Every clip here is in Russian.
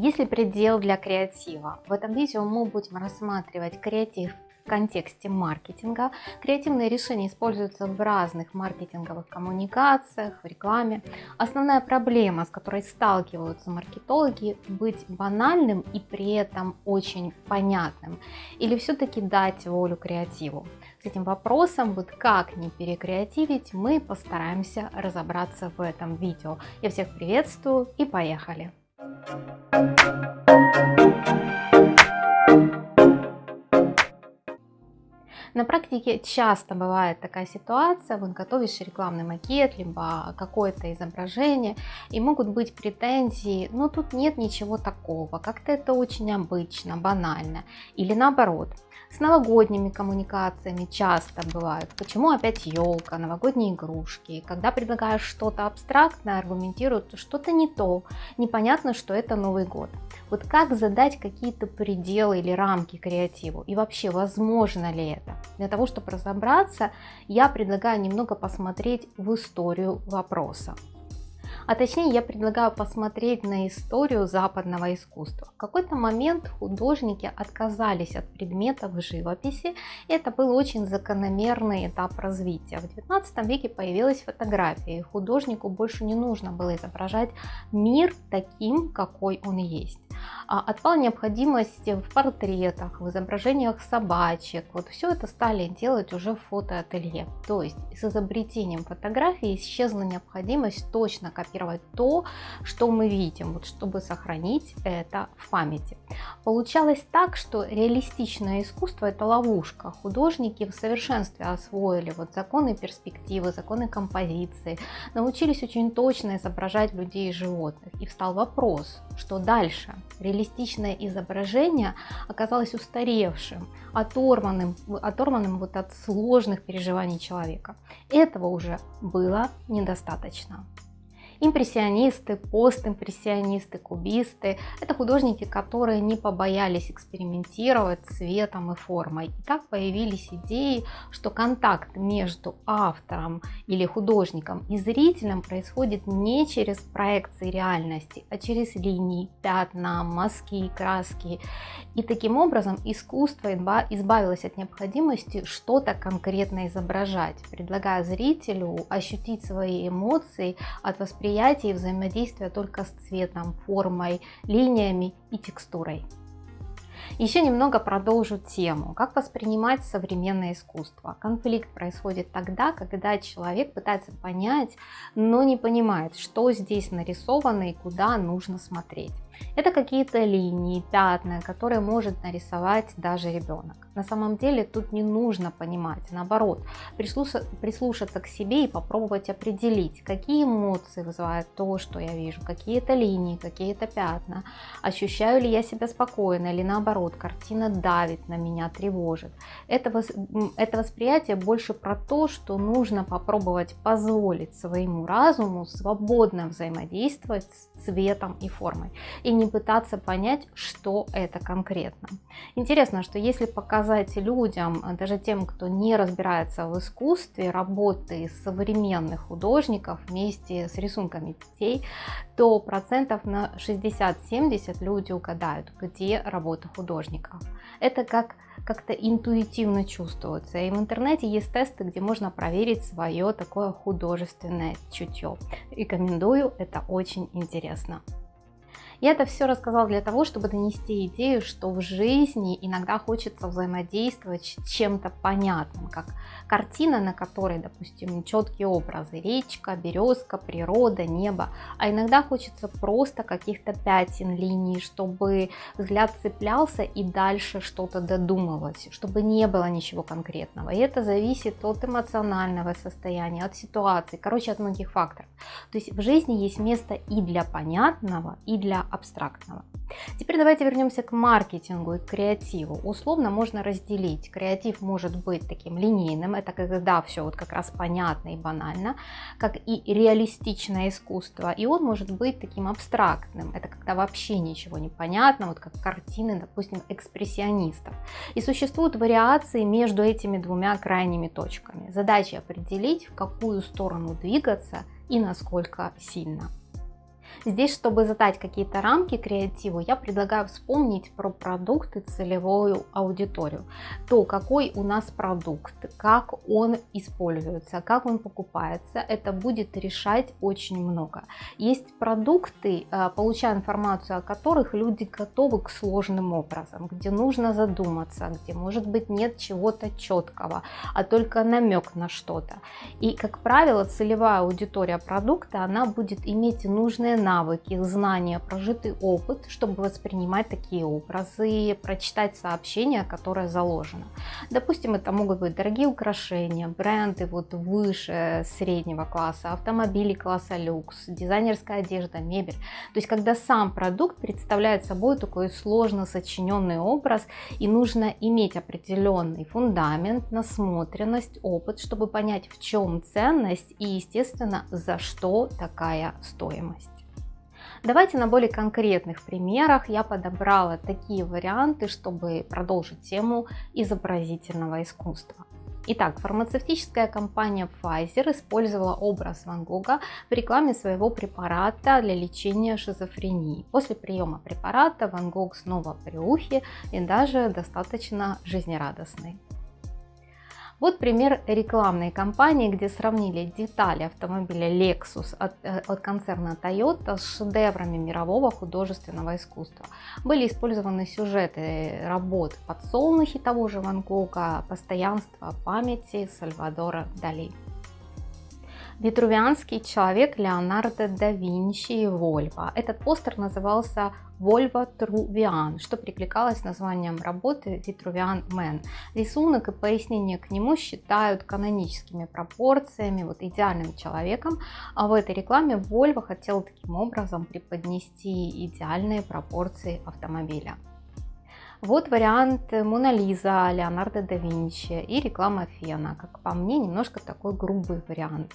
Есть ли предел для креатива? В этом видео мы будем рассматривать креатив в контексте маркетинга. Креативные решения используются в разных маркетинговых коммуникациях, в рекламе. Основная проблема, с которой сталкиваются маркетологи, быть банальным и при этом очень понятным. Или все-таки дать волю креативу. С этим вопросом, вот как не перекреативить, мы постараемся разобраться в этом видео. Я всех приветствую и поехали! На практике часто бывает такая ситуация, вот готовишь рекламный макет, либо какое-то изображение, и могут быть претензии, но тут нет ничего такого, как-то это очень обычно, банально, или наоборот – с новогодними коммуникациями часто бывают. Почему опять елка, новогодние игрушки? Когда предлагаешь что-то абстрактное, аргументируют, что-то не то, непонятно, что это Новый год. Вот как задать какие-то пределы или рамки креативу? И вообще, возможно ли это? Для того, чтобы разобраться, я предлагаю немного посмотреть в историю вопроса. А точнее я предлагаю посмотреть на историю западного искусства. В какой-то момент художники отказались от предметов живописи. Это был очень закономерный этап развития. В 19 веке появилась фотография, и художнику больше не нужно было изображать мир таким, какой он есть. А отпала необходимость в портретах, в изображениях собачек. Вот все это стали делать уже в фотоателье. То есть с изобретением фотографии исчезла необходимость точно копировать то, что мы видим, вот, чтобы сохранить это в памяти. Получалось так, что реалистичное искусство это ловушка. Художники в совершенстве освоили вот законы перспективы, законы композиции, научились очень точно изображать людей и животных. И встал вопрос, что дальше? реалистичное изображение оказалось устаревшим, оторванным, оторванным вот от сложных переживаний человека. Этого уже было недостаточно. Импрессионисты, постимпрессионисты, кубисты – это художники, которые не побоялись экспериментировать цветом и формой. И так появились идеи, что контакт между автором или художником и зрителем происходит не через проекции реальности, а через линии, пятна, мазки, краски. И таким образом искусство избавилось от необходимости что-то конкретно изображать, предлагая зрителю ощутить свои эмоции от восприятия восприятия и взаимодействия только с цветом, формой, линиями и текстурой. Еще немного продолжу тему, как воспринимать современное искусство. Конфликт происходит тогда, когда человек пытается понять, но не понимает, что здесь нарисовано и куда нужно смотреть. Это какие-то линии, пятна, которые может нарисовать даже ребенок. На самом деле тут не нужно понимать, наоборот, прислушаться к себе и попробовать определить, какие эмоции вызывают то, что я вижу, какие это линии, какие это пятна, ощущаю ли я себя спокойно или наоборот, картина давит на меня, тревожит. Это, это восприятие больше про то, что нужно попробовать позволить своему разуму свободно взаимодействовать с цветом и формой не пытаться понять, что это конкретно. Интересно, что если показать людям, даже тем, кто не разбирается в искусстве, работы современных художников вместе с рисунками детей, то процентов на 60-70 люди угадают, где работа художников. Это как как-то интуитивно чувствуется. И в интернете есть тесты, где можно проверить свое такое художественное чутье. Рекомендую, это очень интересно. Я это все рассказала для того, чтобы донести идею, что в жизни иногда хочется взаимодействовать с чем-то понятным, как картина, на которой, допустим, четкие образы, речка, березка, природа, небо, а иногда хочется просто каких-то пятен, линий, чтобы взгляд цеплялся и дальше что-то додумывалось, чтобы не было ничего конкретного. И это зависит от эмоционального состояния, от ситуации, короче, от многих факторов. То есть в жизни есть место и для понятного, и для абстрактного. Теперь давайте вернемся к маркетингу и креативу. Условно можно разделить. Креатив может быть таким линейным, это когда все вот как раз понятно и банально, как и реалистичное искусство. И он может быть таким абстрактным, это когда вообще ничего не понятно, вот как картины, допустим, экспрессионистов. И существуют вариации между этими двумя крайними точками. Задача определить, в какую сторону двигаться и насколько сильно. Здесь, чтобы задать какие-то рамки креативу, я предлагаю вспомнить про продукты целевую аудиторию. То, какой у нас продукт, как он используется, как он покупается, это будет решать очень много. Есть продукты, э, получая информацию о которых люди готовы к сложным образом, где нужно задуматься, где может быть нет чего-то четкого, а только намек на что-то. И, как правило, целевая аудитория продукта, она будет иметь нужные навыки, знания, прожитый опыт, чтобы воспринимать такие образы, прочитать сообщение, которое заложено. Допустим, это могут быть дорогие украшения, бренды вот выше среднего класса, автомобили класса люкс, дизайнерская одежда, мебель. То есть, когда сам продукт представляет собой такой сложно сочиненный образ, и нужно иметь определенный фундамент, насмотренность, опыт, чтобы понять, в чем ценность и, естественно, за что такая стоимость. Давайте на более конкретных примерах я подобрала такие варианты, чтобы продолжить тему изобразительного искусства. Итак, фармацевтическая компания Pfizer использовала образ Ван Гога в рекламе своего препарата для лечения шизофрении. После приема препарата Ван Гог снова при ухе и даже достаточно жизнерадостный. Вот пример рекламной кампании, где сравнили детали автомобиля Lexus от, э, от концерна Toyota с шедеврами мирового художественного искусства. Были использованы сюжеты работ «Подсолнухи» того же Ван Гога, «Постоянство памяти» Сальвадора Дали. Витрувианский человек Леонардо да Винчи и Вольво. Этот постер назывался Volvo Truvian, что прикликалось названием работы Vitruvian Man. Рисунок и пояснение к нему считают каноническими пропорциями, вот идеальным человеком, а в этой рекламе Volvo хотел таким образом преподнести идеальные пропорции автомобиля. Вот вариант Мона Лиза Леонардо да Винчи и реклама Фена. Как по мне, немножко такой грубый вариант.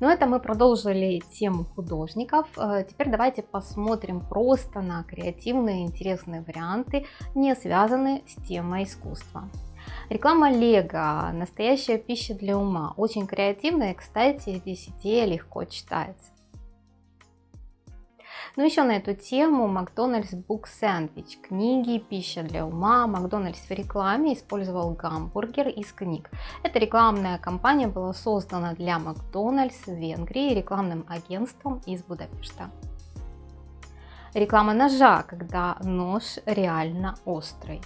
Но это мы продолжили тему художников. Э, теперь давайте посмотрим просто на креативные интересные варианты, не связанные с темой искусства. Реклама Лего, настоящая пища для ума, очень креативная, кстати, здесь идея легко читается. Ну, еще на эту тему Макдональдс Book Sandwich, книги, пища для ума. Макдональдс в рекламе использовал гамбургер из книг. Эта рекламная кампания была создана для Макдональдс в Венгрии рекламным агентством из Будапешта. Реклама ножа, когда нож реально острый.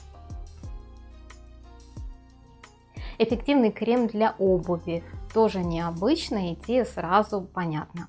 Эффективный крем для обуви, тоже необычная идея, сразу понятна.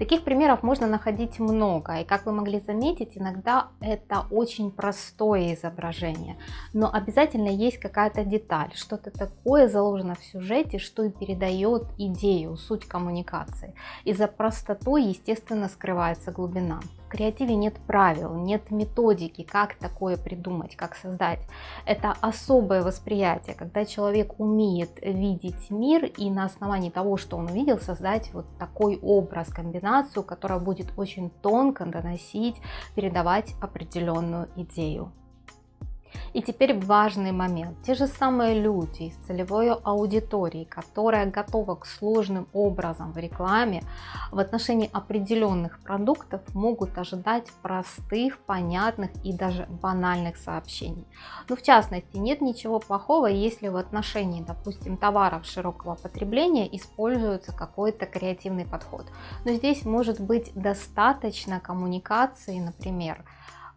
Таких примеров можно находить много, и как вы могли заметить, иногда это очень простое изображение, но обязательно есть какая-то деталь, что-то такое заложено в сюжете, что и передает идею, суть коммуникации. И за простотой, естественно, скрывается глубина креативе нет правил, нет методики, как такое придумать, как создать. Это особое восприятие, когда человек умеет видеть мир и на основании того, что он увидел, создать вот такой образ, комбинацию, которая будет очень тонко доносить, передавать определенную идею. И теперь важный момент. Те же самые люди из целевой аудитории, которая готова к сложным образом в рекламе, в отношении определенных продуктов могут ожидать простых, понятных и даже банальных сообщений. Но в частности, нет ничего плохого, если в отношении, допустим, товаров широкого потребления используется какой-то креативный подход. Но здесь может быть достаточно коммуникации, например,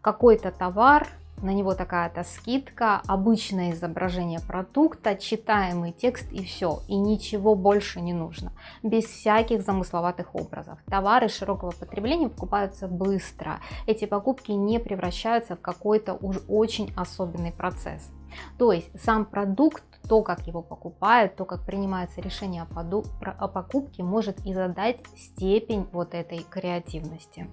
какой-то товар на него такая-то скидка, обычное изображение продукта, читаемый текст и все, и ничего больше не нужно, без всяких замысловатых образов. Товары широкого потребления покупаются быстро, эти покупки не превращаются в какой-то уж очень особенный процесс. То есть сам продукт, то, как его покупают, то, как принимается решение о покупке, может и задать степень вот этой креативности.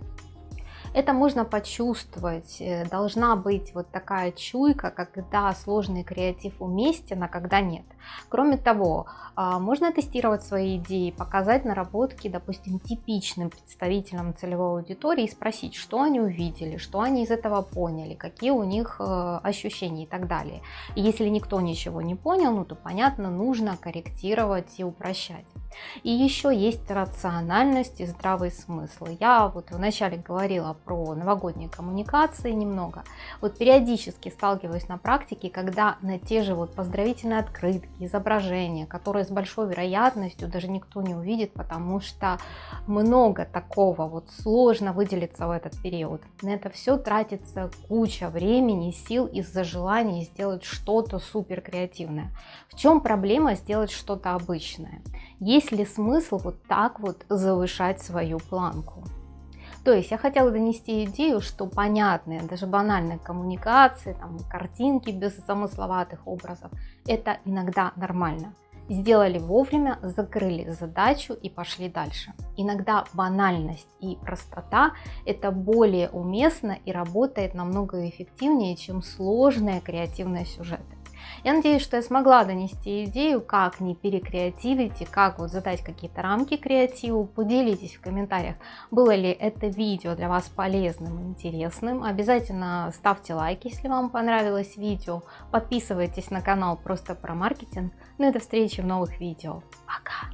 Это можно почувствовать, э, должна быть вот такая чуйка, когда сложный креатив уместен, а когда нет. Кроме того, а, можно тестировать свои идеи, показать наработки, допустим, типичным представителям целевой аудитории и спросить, что они увидели, что они из этого поняли, какие у них э, ощущения и так далее. И если никто ничего не понял, ну то понятно, нужно корректировать и упрощать. И еще есть рациональность и здравый смысл. Я вот вначале говорила про новогодние коммуникации немного. Вот периодически сталкиваюсь на практике, когда на те же вот поздравительные открытки, изображения, которые с большой вероятностью даже никто не увидит, потому что много такого, вот сложно выделиться в этот период. На это все тратится куча времени, сил из-за желания сделать что-то супер креативное. В чем проблема сделать что-то обычное? Есть ли смысл вот так вот завышать свою планку? То есть я хотела донести идею, что понятные, даже банальные коммуникации, там, картинки без замысловатых образов, это иногда нормально. Сделали вовремя, закрыли задачу и пошли дальше. Иногда банальность и простота это более уместно и работает намного эффективнее, чем сложные креативные сюжеты. Я надеюсь, что я смогла донести идею, как не перекреативить и как вот задать какие-то рамки креативу. Поделитесь в комментариях, было ли это видео для вас полезным и интересным. Обязательно ставьте лайк, если вам понравилось видео. Подписывайтесь на канал просто про маркетинг. Ну и до встречи в новых видео. Пока!